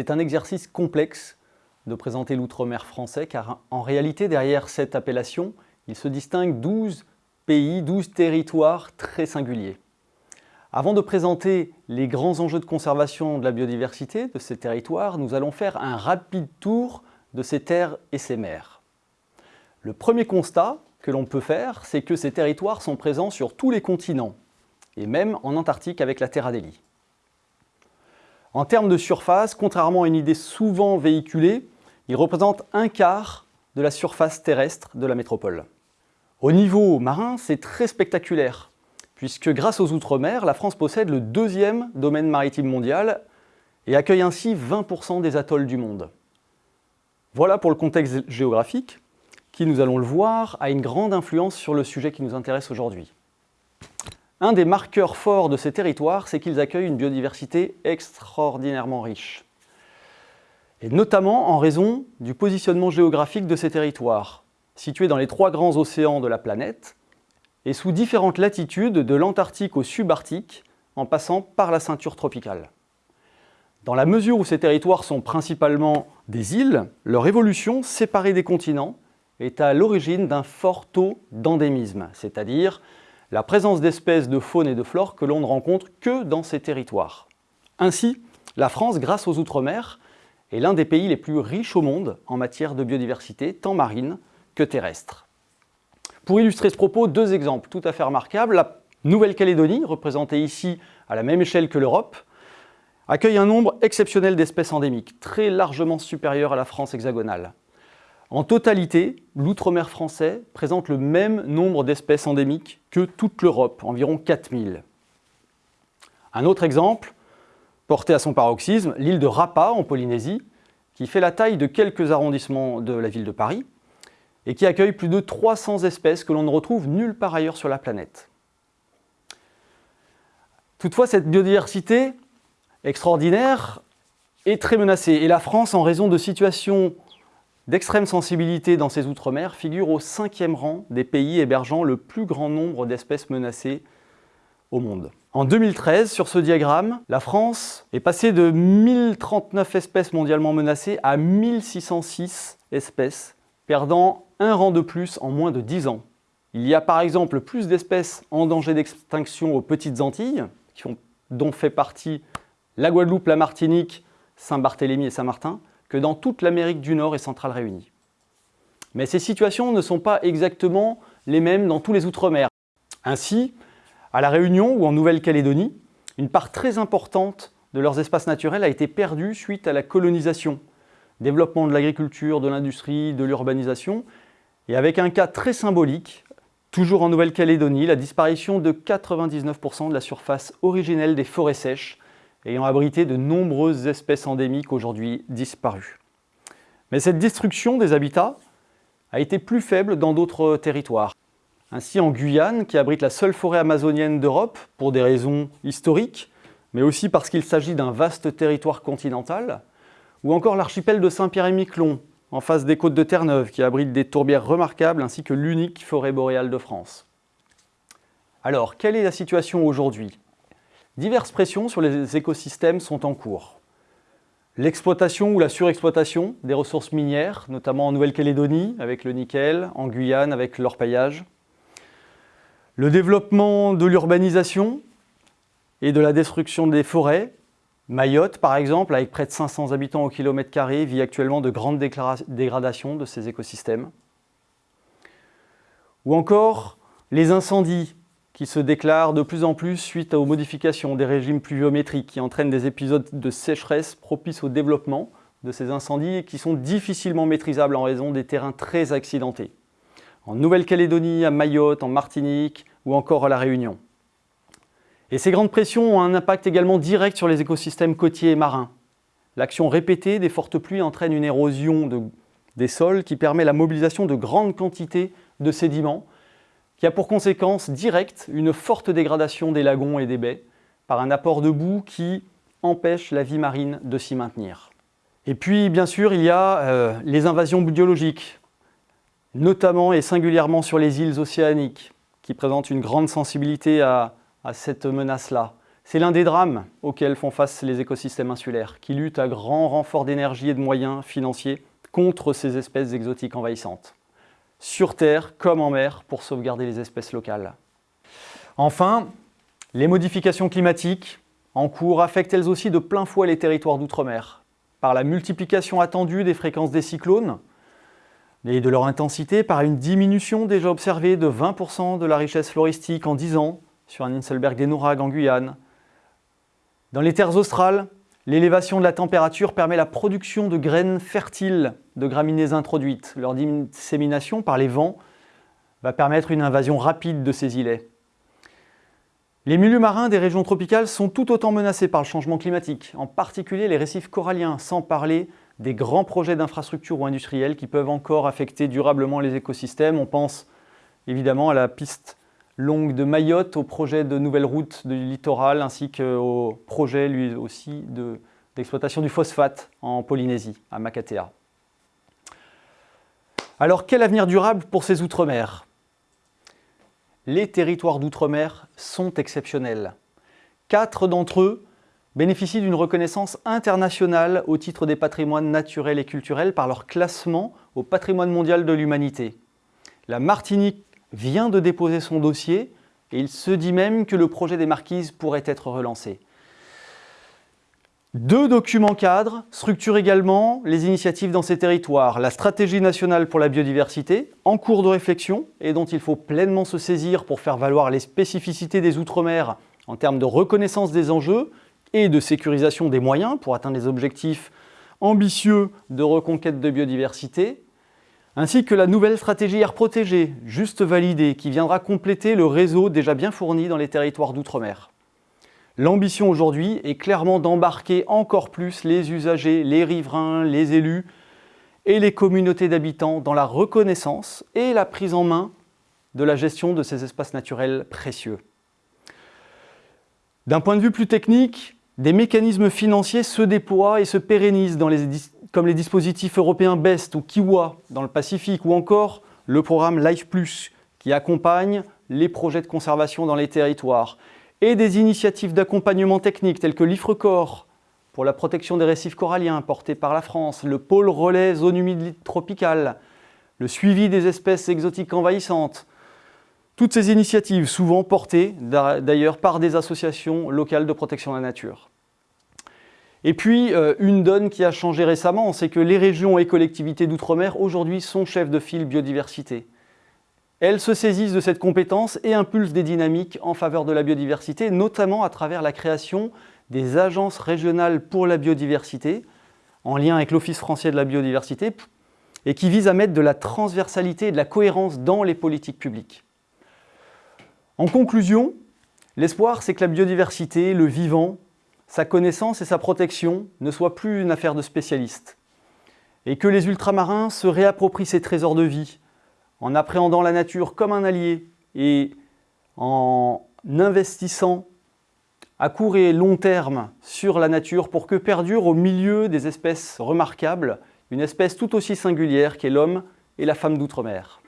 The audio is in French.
C'est un exercice complexe de présenter l'outre-mer français, car en réalité, derrière cette appellation, il se distingue 12 pays, 12 territoires très singuliers. Avant de présenter les grands enjeux de conservation de la biodiversité de ces territoires, nous allons faire un rapide tour de ces terres et ces mers. Le premier constat que l'on peut faire, c'est que ces territoires sont présents sur tous les continents, et même en Antarctique avec la Terre Adélie. En termes de surface, contrairement à une idée souvent véhiculée, ils représentent un quart de la surface terrestre de la métropole. Au niveau marin, c'est très spectaculaire, puisque grâce aux Outre-mer, la France possède le deuxième domaine maritime mondial et accueille ainsi 20% des atolls du monde. Voilà pour le contexte géographique, qui, nous allons le voir, a une grande influence sur le sujet qui nous intéresse aujourd'hui. Un des marqueurs forts de ces territoires, c'est qu'ils accueillent une biodiversité extraordinairement riche. Et notamment en raison du positionnement géographique de ces territoires, situés dans les trois grands océans de la planète, et sous différentes latitudes de l'Antarctique au subarctique, en passant par la ceinture tropicale. Dans la mesure où ces territoires sont principalement des îles, leur évolution séparée des continents est à l'origine d'un fort taux d'endémisme, c'est-à-dire la présence d'espèces de faune et de flore que l'on ne rencontre que dans ces territoires. Ainsi, la France, grâce aux Outre-mer, est l'un des pays les plus riches au monde en matière de biodiversité, tant marine que terrestre. Pour illustrer ce propos, deux exemples tout à fait remarquables. La Nouvelle-Calédonie, représentée ici à la même échelle que l'Europe, accueille un nombre exceptionnel d'espèces endémiques, très largement supérieur à la France hexagonale. En totalité, l'outre-mer français présente le même nombre d'espèces endémiques que toute l'Europe, environ 4000. Un autre exemple, porté à son paroxysme, l'île de Rapa en Polynésie, qui fait la taille de quelques arrondissements de la ville de Paris et qui accueille plus de 300 espèces que l'on ne retrouve nulle part ailleurs sur la planète. Toutefois, cette biodiversité extraordinaire est très menacée et la France, en raison de situations d'extrême sensibilité dans ses outre-mer figure au cinquième rang des pays hébergeant le plus grand nombre d'espèces menacées au monde. En 2013, sur ce diagramme, la France est passée de 1039 espèces mondialement menacées à 1606 espèces, perdant un rang de plus en moins de 10 ans. Il y a par exemple plus d'espèces en danger d'extinction aux Petites Antilles, dont fait partie la Guadeloupe, la Martinique, Saint-Barthélemy et Saint-Martin, que dans toute l'Amérique du Nord et centrale réunie. Mais ces situations ne sont pas exactement les mêmes dans tous les Outre-mer. Ainsi, à La Réunion ou en Nouvelle-Calédonie, une part très importante de leurs espaces naturels a été perdue suite à la colonisation, développement de l'agriculture, de l'industrie, de l'urbanisation, et avec un cas très symbolique, toujours en Nouvelle-Calédonie, la disparition de 99% de la surface originelle des forêts sèches ayant abrité de nombreuses espèces endémiques aujourd'hui disparues. Mais cette destruction des habitats a été plus faible dans d'autres territoires. Ainsi en Guyane, qui abrite la seule forêt amazonienne d'Europe, pour des raisons historiques, mais aussi parce qu'il s'agit d'un vaste territoire continental, ou encore l'archipel de Saint-Pierre et Miquelon, en face des côtes de Terre-Neuve, qui abrite des tourbières remarquables ainsi que l'unique forêt boréale de France. Alors, quelle est la situation aujourd'hui? Diverses pressions sur les écosystèmes sont en cours. L'exploitation ou la surexploitation des ressources minières, notamment en Nouvelle-Calédonie avec le nickel, en Guyane avec l'orpaillage. Le développement de l'urbanisation et de la destruction des forêts. Mayotte, par exemple, avec près de 500 habitants au kilomètre carré, vit actuellement de grandes dégradations de ses écosystèmes. Ou encore les incendies qui se déclarent de plus en plus suite aux modifications des régimes pluviométriques qui entraînent des épisodes de sécheresse propices au développement de ces incendies et qui sont difficilement maîtrisables en raison des terrains très accidentés. En Nouvelle-Calédonie, à Mayotte, en Martinique ou encore à La Réunion. Et ces grandes pressions ont un impact également direct sur les écosystèmes côtiers et marins. L'action répétée des fortes pluies entraîne une érosion des sols qui permet la mobilisation de grandes quantités de sédiments qui a pour conséquence directe une forte dégradation des lagons et des baies par un apport de boue qui empêche la vie marine de s'y maintenir. Et puis, bien sûr, il y a euh, les invasions biologiques, notamment et singulièrement sur les îles océaniques, qui présentent une grande sensibilité à, à cette menace-là. C'est l'un des drames auxquels font face les écosystèmes insulaires, qui luttent à grand renfort d'énergie et de moyens financiers contre ces espèces exotiques envahissantes, sur Terre comme en mer, pour sauvegarder les espèces locales. Enfin, les modifications climatiques en cours affectent elles aussi de plein fouet les territoires d'outre-mer, par la multiplication attendue des fréquences des cyclones et de leur intensité, par une diminution déjà observée de 20% de la richesse floristique en 10 ans sur un Inselberg des Nourag en Guyane. Dans les terres australes, l'élévation de la température permet la production de graines fertiles de graminées introduites. Leur dissémination par les vents va permettre une invasion rapide de ces îlets. Les milieux marins des régions tropicales sont tout autant menacés par le changement climatique, en particulier les récifs coralliens, sans parler des grands projets d'infrastructures ou industriels qui peuvent encore affecter durablement les écosystèmes. On pense évidemment à la piste longue de Mayotte, au projet de nouvelles routes du littoral, ainsi qu'au projet lui aussi d'exploitation du phosphate en Polynésie, à Makatea. Alors quel avenir durable pour ces outre-mer? Les territoires d'outre-mer sont exceptionnels. Quatre d'entre eux bénéficient d'une reconnaissance internationale au titre des patrimoines naturels et culturels par leur classement au patrimoine mondial de l'humanité. La Martinique vient de déposer son dossier et il se dit même que le projet des Marquises pourrait être relancé. Deux documents cadres structurent également les initiatives dans ces territoires. La stratégie nationale pour la biodiversité, en cours de réflexion et dont il faut pleinement se saisir pour faire valoir les spécificités des Outre-mer en termes de reconnaissance des enjeux et de sécurisation des moyens pour atteindre les objectifs ambitieux de reconquête de biodiversité, ainsi que la nouvelle stratégie air protégée, juste validée, qui viendra compléter le réseau déjà bien fourni dans les territoires d'outre-mer. L'ambition aujourd'hui est clairement d'embarquer encore plus les usagers, les riverains, les élus et les communautés d'habitants dans la reconnaissance et la prise en main de la gestion de ces espaces naturels précieux. D'un point de vue plus technique, des mécanismes financiers se déploient et se pérennisent comme les dispositifs européens BEST ou Kiwa dans le Pacifique ou encore le programme LIFE qui accompagne les projets de conservation dans les territoires et des initiatives d'accompagnement technique telles que l'IFRECOR pour la protection des récifs coralliens portés par la France, le pôle relais zone humide tropicale, le suivi des espèces exotiques envahissantes. Toutes ces initiatives, souvent portées d'ailleurs par des associations locales de protection de la nature. Et puis, euh, une donne qui a changé récemment, c'est que les régions et collectivités d'outre-mer aujourd'hui sont chefs de file biodiversité. Elles se saisissent de cette compétence et impulsent des dynamiques en faveur de la biodiversité, notamment à travers la création des agences régionales pour la biodiversité, en lien avec l'Office français de la biodiversité, et qui visent à mettre de la transversalité et de la cohérence dans les politiques publiques. En conclusion, l'espoir, c'est que la biodiversité, le vivant, sa connaissance et sa protection ne soient plus une affaire de spécialistes, et que les ultramarins se réapproprient ces trésors de vie, en appréhendant la nature comme un allié et en investissant à court et long terme sur la nature pour que perdure au milieu des espèces remarquables une espèce tout aussi singulière qu'est l'homme et la femme d'outre-mer.